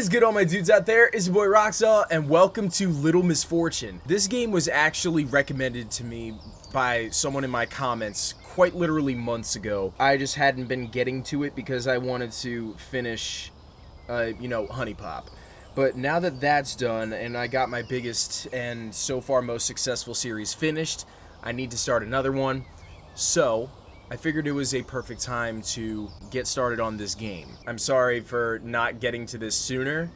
is good all my dudes out there? It's your boy Roxaw and welcome to Little Misfortune. This game was actually recommended to me by someone in my comments quite literally months ago. I just hadn't been getting to it because I wanted to finish, uh, you know, Honey Pop. But now that that's done and I got my biggest and so far most successful series finished, I need to start another one. So, I figured it was a perfect time to get started on this game. I'm sorry for not getting to this sooner,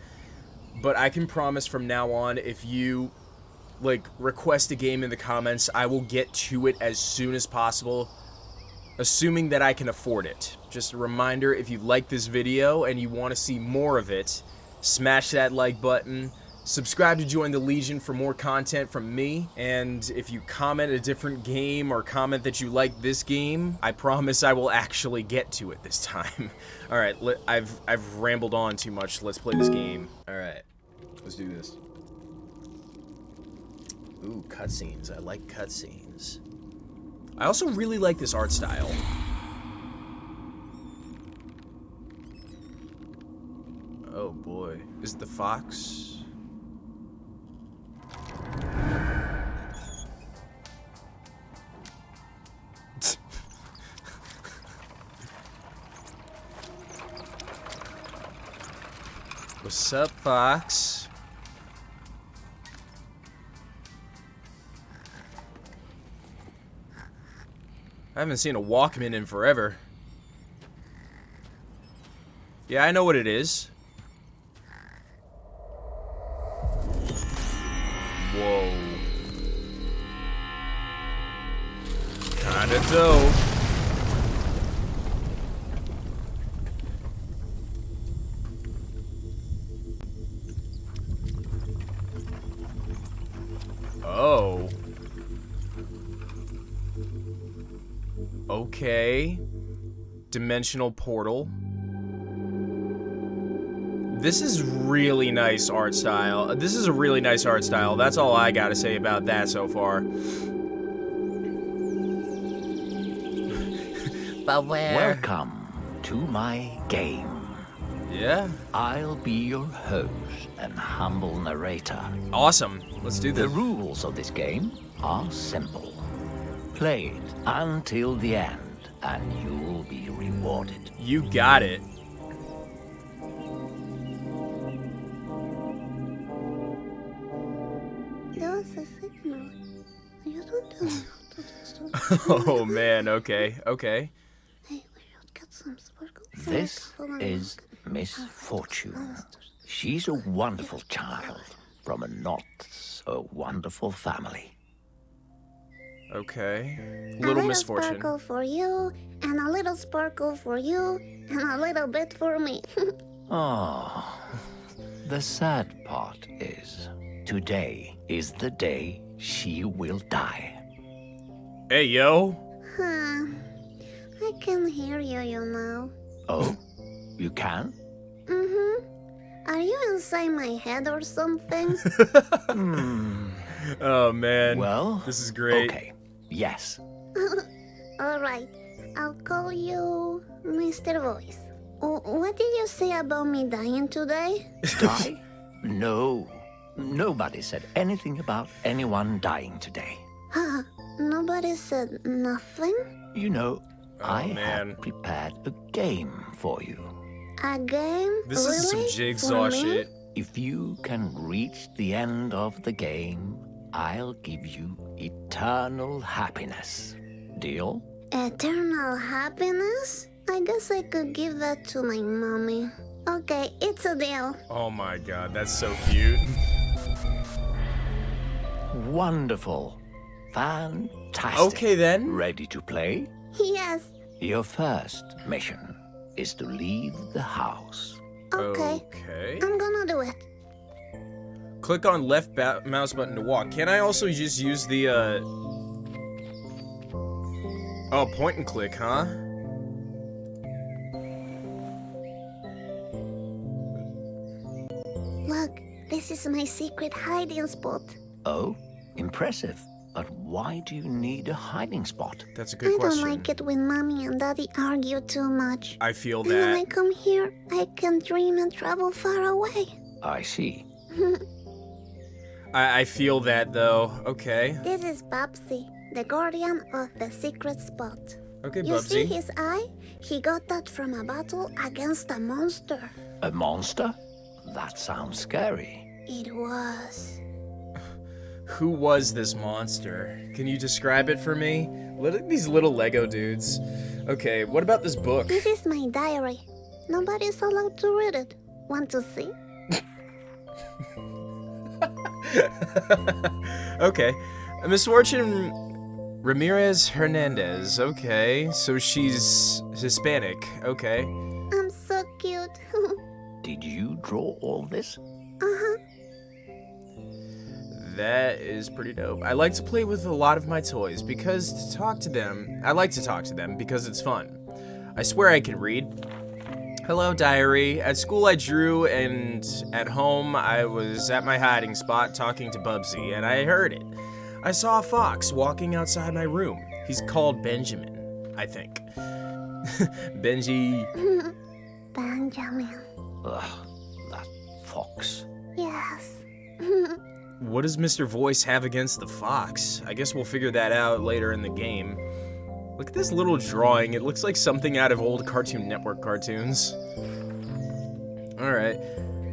but I can promise from now on if you like request a game in the comments, I will get to it as soon as possible, assuming that I can afford it. Just a reminder, if you like this video and you want to see more of it, smash that like button, Subscribe to join the Legion for more content from me, and if you comment a different game or comment that you like this game, I promise I will actually get to it this time. Alright, I've, I've rambled on too much, let's play this game. Alright, let's do this. Ooh, cutscenes, I like cutscenes. I also really like this art style. Oh boy, is it the fox? What's up, Fox? I haven't seen a Walkman in forever. Yeah, I know what it is. Dimensional portal. This is really nice art style. This is a really nice art style. That's all I gotta say about that so far. Welcome to my game. Yeah? I'll be your host and humble narrator. Awesome. Let's do this. The rules of this game are simple. Play it until the end, and you'll be rewarded. You got it. oh man, okay, okay. This is Miss Fortune. She's a wonderful child from a not so wonderful family. Okay. Little, a little misfortune. sparkle for you, and a little sparkle for you, and a little bit for me. oh, the sad part is, today is the day she will die. Hey, yo. Huh. I can hear you, you know. Oh? You can? Mm-hmm. Are you inside my head or something? hmm. Oh, man. Well, this is great. Okay. Yes. All right. I'll call you Mr. Voice. what did you say about me dying today? Die? no. Nobody said anything about anyone dying today. Huh? Nobody said nothing? You know, oh, I man. have prepared a game for you. A game? This really? is some jigsaw shit. If you can reach the end of the game, I'll give you eternal happiness. Deal? Eternal happiness? I guess I could give that to my mommy. Okay, it's a deal. Oh my god, that's so cute. Wonderful. Fantastic. Okay then. Ready to play? Yes. Your first mission is to leave the house. Okay. Okay. I'm gonna do it. Click on left mouse button to walk. Can I also just use the, uh... Oh, point and click, huh? Look, this is my secret hiding spot. Oh, impressive. But why do you need a hiding spot? That's a I good question. I don't like it when mommy and daddy argue too much. I feel And when I come here, I can dream and travel far away. I see. I, I feel that though. Okay. This is Bubsy, the guardian of the secret spot. Okay, You see his eye? He got that from a battle against a monster. A monster? That sounds scary. It was. Who was this monster? Can you describe it for me? Look at these little Lego dudes. Okay, what about this book? This is my diary. Nobody's allowed to read it. Want to see? okay. Miss Fortune Ramirez Hernandez. Okay. So she's Hispanic. Okay. I'm so cute. Did you draw all this? uh-huh. That is pretty dope. I like to play with a lot of my toys because to talk to them, I like to talk to them because it's fun. I swear I can read. Hello, diary. At school I drew, and at home I was at my hiding spot talking to Bubsy, and I heard it. I saw a fox walking outside my room. He's called Benjamin, I think. Benji. Benjamin. Ugh, that fox. Yes. What does Mr. Voice have against the fox? I guess we'll figure that out later in the game. Look at this little drawing. It looks like something out of old Cartoon Network cartoons. Alright.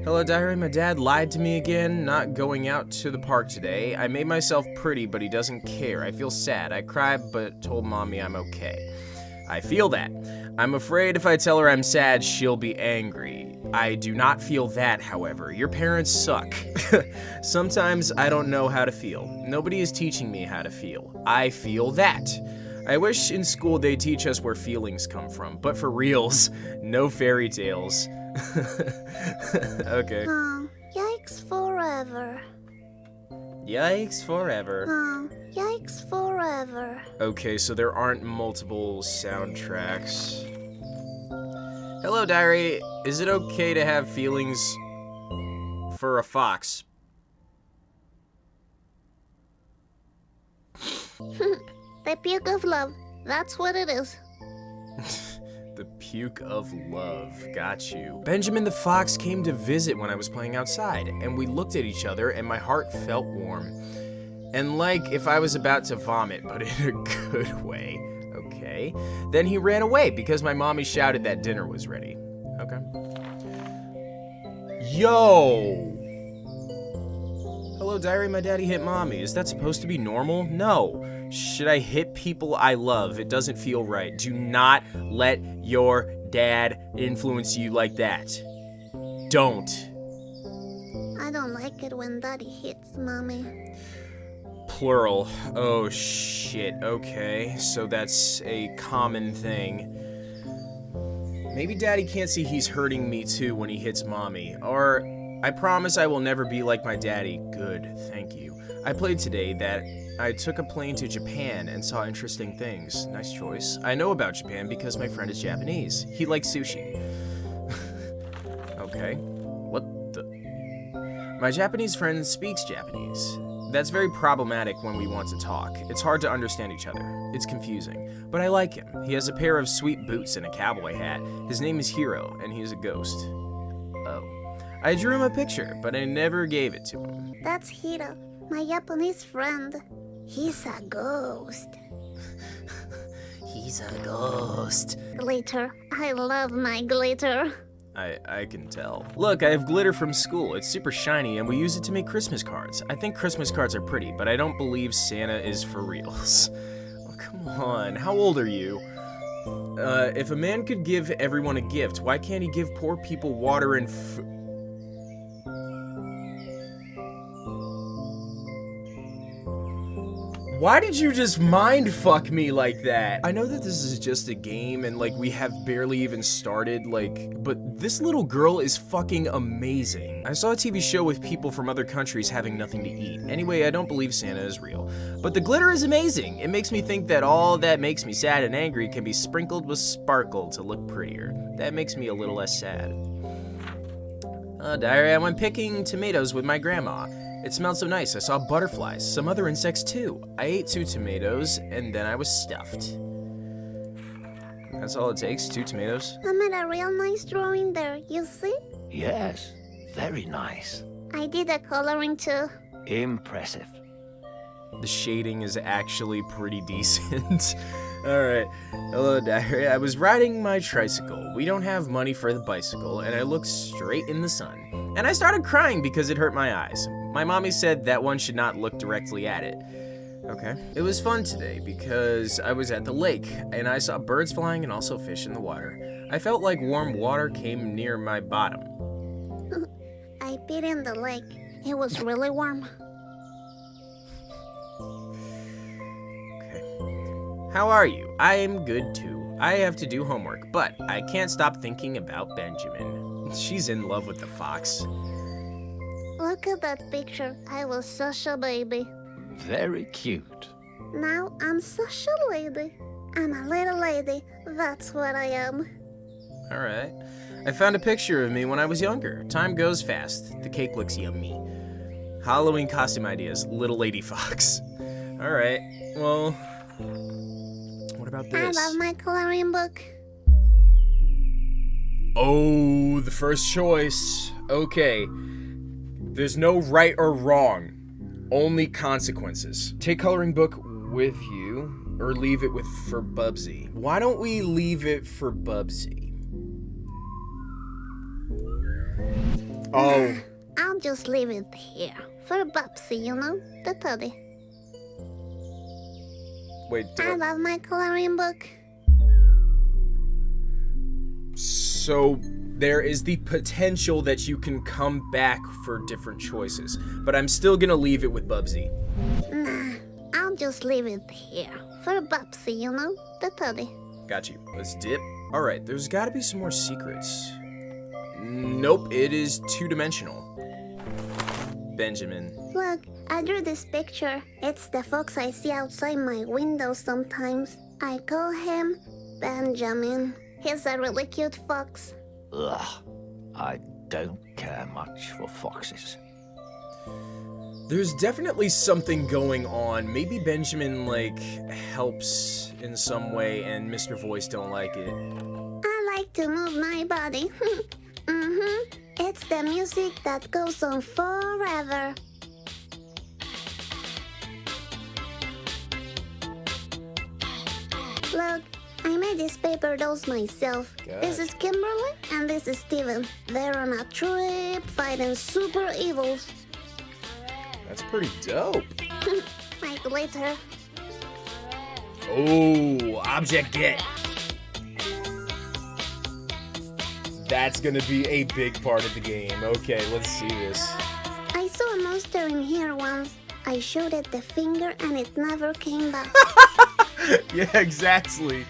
Hello, diary. My dad lied to me again, not going out to the park today. I made myself pretty, but he doesn't care. I feel sad. I cried, but told mommy I'm okay. I feel that. I'm afraid if I tell her I'm sad, she'll be angry. I do not feel that, however. Your parents suck. Sometimes I don't know how to feel. Nobody is teaching me how to feel. I feel that. I wish in school they teach us where feelings come from, but for reals, no fairy tales. okay. Oh, yikes forever. Yikes forever. Oh, yikes forever. Okay, so there aren't multiple soundtracks. Hello, diary. Is it okay to have feelings for a fox? The puke of love. That's what it is. The puke of love. Got you. Benjamin the fox came to visit when I was playing outside, and we looked at each other, and my heart felt warm. And like if I was about to vomit, but in a good way. Okay. Then he ran away because my mommy shouted that dinner was ready. Okay. Yo! Hello, diary. My daddy hit mommy. Is that supposed to be normal? No. Should I hit people I love? It doesn't feel right. Do not let your dad influence you like that. Don't. I don't like it when daddy hits mommy. Plural. Oh shit. Okay. So that's a common thing. Maybe daddy can't see he's hurting me too when he hits mommy. Or I promise I will never be like my daddy. Good. Thank you. I played today that I took a plane to Japan and saw interesting things. Nice choice. I know about Japan because my friend is Japanese. He likes sushi. okay. What the? My Japanese friend speaks Japanese. That's very problematic when we want to talk. It's hard to understand each other. It's confusing. But I like him. He has a pair of sweet boots and a cowboy hat. His name is Hiro, and he's a ghost. Oh. I drew him a picture, but I never gave it to him. That's Hiro, my Japanese friend. He's a ghost. He's a ghost. Glitter. I love my glitter. I, I can tell. Look, I have glitter from school. It's super shiny, and we use it to make Christmas cards. I think Christmas cards are pretty, but I don't believe Santa is for reals. Oh, come on. How old are you? Uh, if a man could give everyone a gift, why can't he give poor people water and Why did you just mind fuck me like that? I know that this is just a game and like we have barely even started, like, but this little girl is fucking amazing. I saw a TV show with people from other countries having nothing to eat. Anyway, I don't believe Santa is real. But the glitter is amazing. It makes me think that all that makes me sad and angry can be sprinkled with sparkle to look prettier. That makes me a little less sad. Uh, diary, I went picking tomatoes with my grandma. It smelled so nice. I saw butterflies, some other insects too. I ate two tomatoes, and then I was stuffed. That's all it takes, two tomatoes. I made a real nice drawing there, you see? Yes, very nice. I did a coloring too. Impressive. The shading is actually pretty decent. Alright. Hello, diary. I was riding my tricycle. We don't have money for the bicycle, and I looked straight in the sun. And I started crying because it hurt my eyes. My mommy said that one should not look directly at it. Okay. It was fun today because I was at the lake and I saw birds flying and also fish in the water. I felt like warm water came near my bottom. I peed in the lake. It was really warm. How are you? I am good too. I have to do homework, but I can't stop thinking about Benjamin. She's in love with the fox. Look at that picture. I was such a baby. Very cute. Now I'm such a lady. I'm a little lady. That's what I am. Alright. I found a picture of me when I was younger. Time goes fast. The cake looks yummy. Halloween costume ideas, Little Lady Fox. Alright, well. What about I love my coloring book. Oh, the first choice. Okay. There's no right or wrong, only consequences. Take coloring book with you, or leave it with for Bubsy. Why don't we leave it for Bubsy? Oh, I'll just leave it here. For Bubsy, you know? The teddy. Wait. I I- love my coloring book. So there is the potential that you can come back for different choices, but I'm still gonna leave it with Bubsy. Nah, I'll just leave it here. For Bubsy, you know? The teddy. Got you. Let's dip. All right, there's got to be some more secrets. Nope, it is two-dimensional. Benjamin. Look, I drew this picture. It's the fox I see outside my window sometimes. I call him Benjamin. He's a really cute fox. Ugh. I don't care much for foxes. There's definitely something going on. Maybe Benjamin, like, helps in some way and Mr. Voice don't like it. I like to move my body. It's the music that goes on forever. Look, I made these paper dolls myself. This is Kimberly and this is Steven. They're on a trip fighting super evils. That's pretty dope. like later. Oh, object get. That's gonna be a big part of the game. Okay, let's see this. I saw a monster in here once. I showed it the finger and it never came back. yeah, exactly.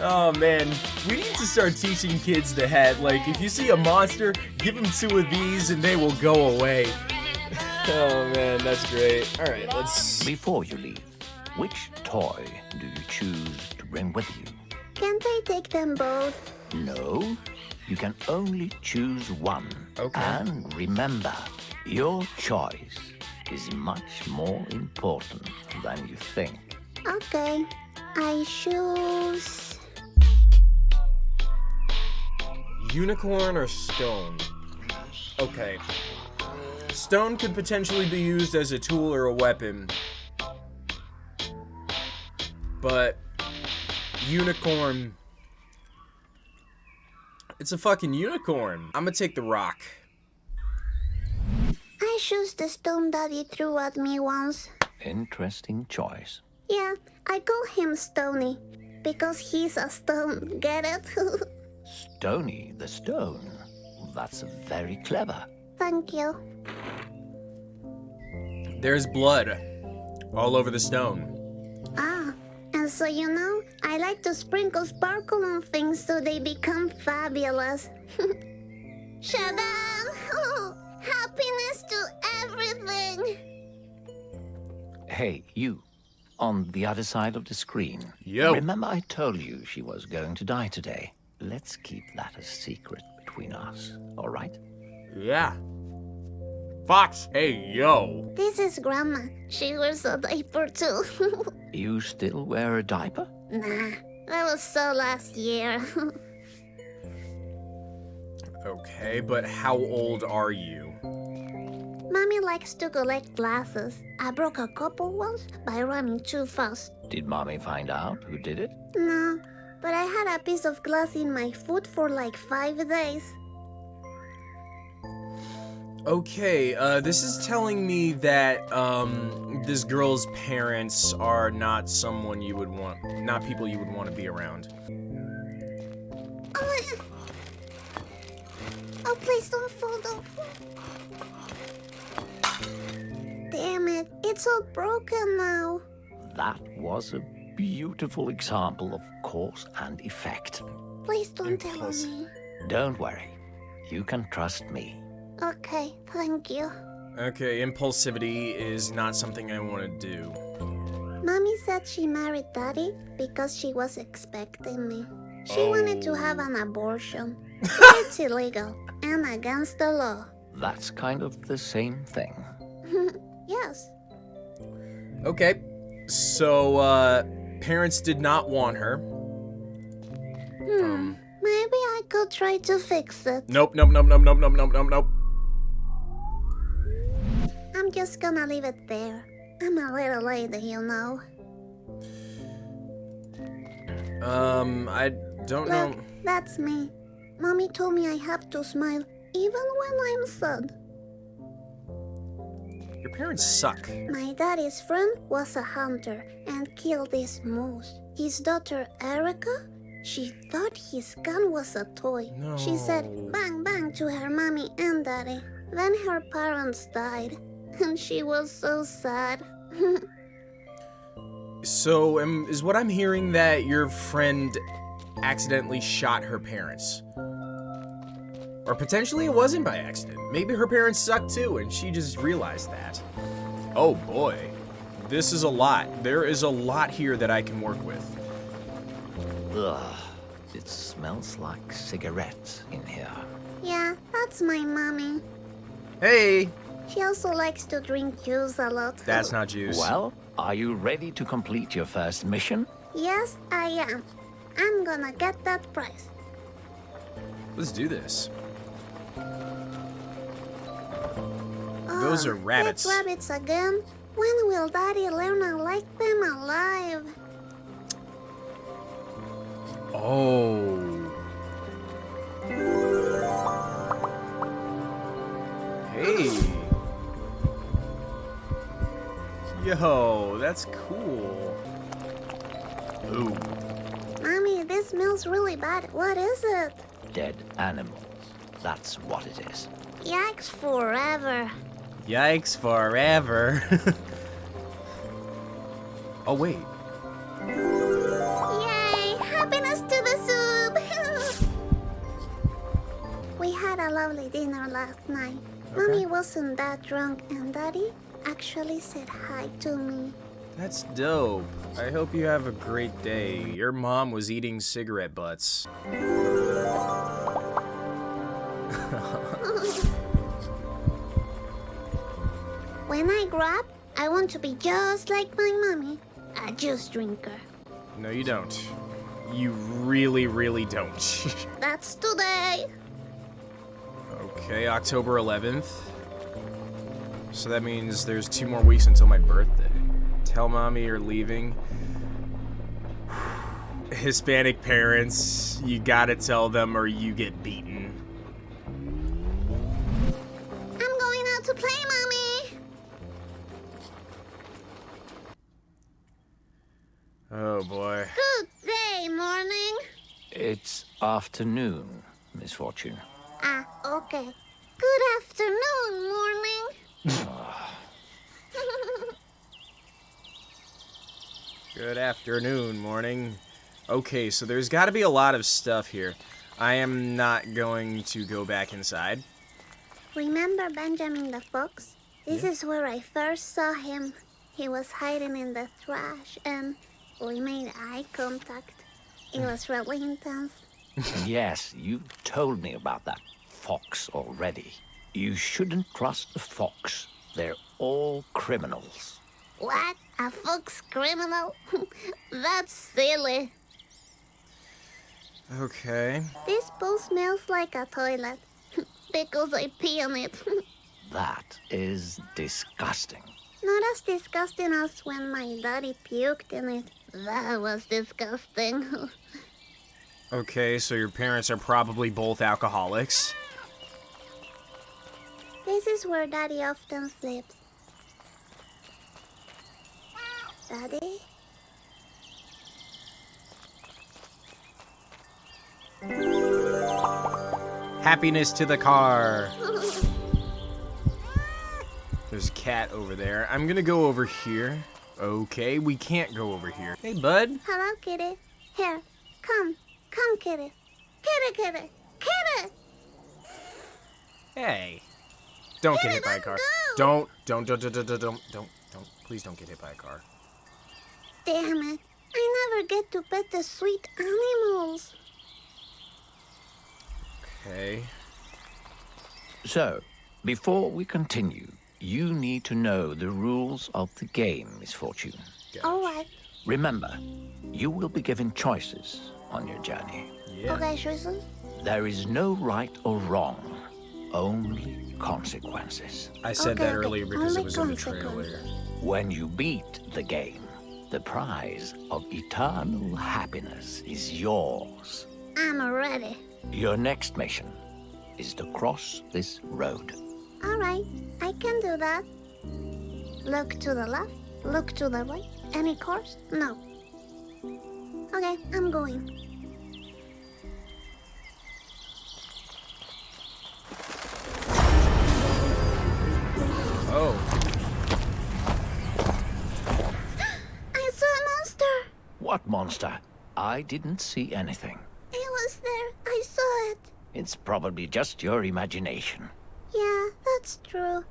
Oh man, we need to start teaching kids the head. Like, if you see a monster, give them two of these and they will go away. oh man, that's great. All right, let's. Before you leave, which toy do you choose to bring with you? Can't I take them both? No, you can only choose one. Okay. And remember, your choice is much more important than you think. Okay. I choose. Unicorn or stone? Okay. Stone could potentially be used as a tool or a weapon. But unicorn It's a fucking unicorn. I'm gonna take the rock. I choose the stone Daddy threw at me once. Interesting choice. Yeah, I call him Stony. Because he's a stone. Get it? Stony the stone. That's very clever. Thank you. There's blood all over the stone. Ah, and so you know, I like to sprinkle sparkle on things so they become fabulous. Shadam! Oh, happiness to everything! Hey, you. On the other side of the screen. Yo. Remember I told you she was going to die today? Let's keep that a secret between us, all right? Yeah. Fox, hey, yo. This is Grandma. She wears a diaper too. You still wear a diaper? nah, that was so last year. Okay, but how old are you? Mommy likes to collect glasses. I broke a couple once by running too fast. Did mommy find out who did it? No, but I had a piece of glass in my foot for like five days. Okay, uh, this is telling me that, um, this girl's parents are not someone you would want, not people you would want to be around. Oh, oh please don't fall, don't fall. Damn it, it's all broken now. That was a beautiful example of cause and effect. Please don't tell on me. Don't worry. You can trust me. Okay, thank you. Okay, impulsivity is not something I want to do. Mommy said she married Daddy because she was expecting me. She wanted to have an abortion. It's illegal and against the law. That's kind of the same thing. yes. Okay, so, uh, parents did not want her. Hmm. Um, Maybe I could try to fix it. nope, nope, nope, nope, nope, nope, nope, nope, nope. I'm just gonna leave it there. I'm a little lady, you know. Um, I don't know. That's me. Mommy told me I have to smile even when I'm sad. Your parents suck. My daddy's friend was a hunter and killed this moose. His daughter Erica, she thought his gun was a toy. She said bang bang to her mommy and daddy. Then her parents died, and she was so sad. So, um, is what I'm hearing that your friend accidentally shot her parents? Or potentially it wasn't by accident. Maybe her parents sucked too, and she just realized that. Oh boy. This is a lot. There is a lot here that I can work with. Ugh. It smells like cigarettes in here. yeah, that's my mommy. Hey! She also likes to drink juice a lot. That's not juice. Well, are you ready to complete your first mission? Yes, I am. I'm gonna get that prize. Let's do this. Ah, Those Oh, are rabbits. Dead rabbits again? When will Daddy learn I like them alive? Oh. Hey. Yo, that's cool. Ooh. Mommy, this smells really bad. What is it? Dead animals. That's what it is. Yikes forever. Yikes forever. oh, wait. Yay! Happiness to the soup! we had a lovely dinner last night. Mommy wasn't that drunk, and Daddy actually said hi to me. That's dope. I hope you have a great day. Your mom was eating cigarette butts. When I grow up, I want to be just like my mommy, a juice drinker. No, you don't. You really, really don't. That's today. okay, October 11th. So that means there's two more weeks until my birthday. Tell mommy you're leaving. Hispanic parents, you gotta tell them or you get beaten. I'm going out to play, mommy. Oh boy. Good day, morning. It's afternoon, Miss Fortune. Ah, okay. Good afternoon, morning. Good afternoon, morning. Okay, so there's gotta be a lot of stuff here. I am not going to go back inside. Remember Benjamin the Fox? This is where I first saw him. He was hiding in the trash and we made eye contact. It was mm. really intense. yes, you told me about that fox already. You shouldn't trust the fox. They're all criminals. What? A fox criminal? That's silly. Okay. This bowl smells like a toilet because I pee on it. That is disgusting. Not as disgusting as when my daddy puked in it. That was disgusting. Okay, so your parents are probably both alcoholics. this is where daddy often sleeps. Daddy? Happiness to the car. There's a cat over there. I'm gonna go over here. Okay, we can't go over here. Hey, bud. Hello, kitty. Here, come. Come, kitty. Kitty, kitty. Kitty! Hey. Don't kitty, get hit by a car. Don't, don't, don't, don't, don't, don't, don't. Please don't get hit by a car. Damn it. I never get to pet the sweet animals. Okay. So, before we continue, you need to know the rules of the game, Miss Fortune. Alright. Remember, you will be given choices on your journey. Yeah. Okay, choices? There is no right or wrong, only consequences. I said Okay, that okay. earlier because Only it was in the trailer. consequences. When you beat the game, the prize of eternal happiness is yours. I'm ready. Your next mission is to cross this road. Alright, I can do that. Look to the left, look to the right. Any course? No. Okay, I'm going. Oh. I saw a monster! What monster? I didn't see anything. It was there. I saw it. It's probably just your imagination. Yeah, that's true.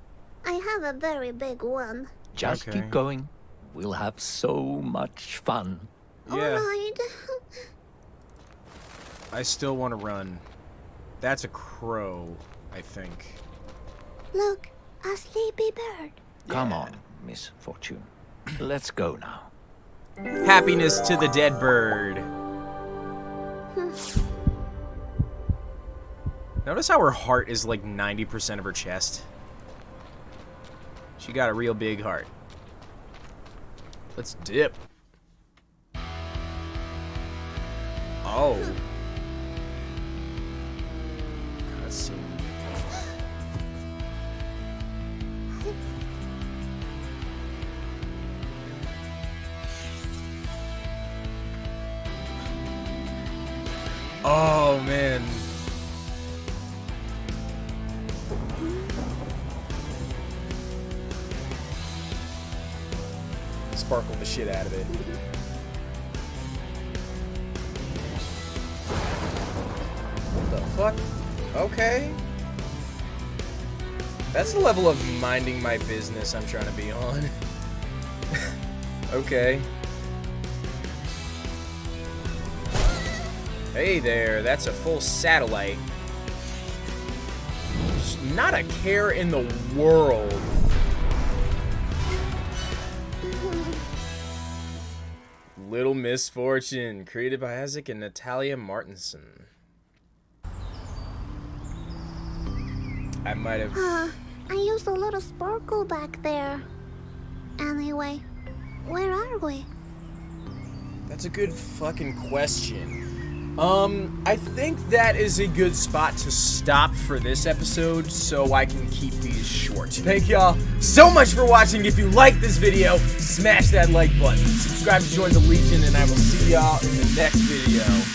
I have a very big one. Just Okay. keep going. We'll have so much fun. Yeah. Alright. I still want to run. That's a crow, I think. Look, a sleepy bird. Come on, Miss Fortune. Let's go now. Happiness to the dead bird. Notice how her heart is like 90% of her chest. She got a real big heart. Let's dip. Oh. Oh man. Sparkle the shit out of it. What the fuck? Okay. That's the level of minding my business I'm trying to be on. okay. Hey there, that's a full satellite. Just Not a care in the world. Little Misfortune, created by Isak and Natalia Martinsson. I might have. Uh, I used a little sparkle back there. Anyway, where are we? That's a good fucking question. Um, I think that is a good spot to stop for this episode so I can keep these short. Thank y'all so much for watching. If you like this video, smash that like button. Subscribe to join the Legion, and I will see y'all in the next video.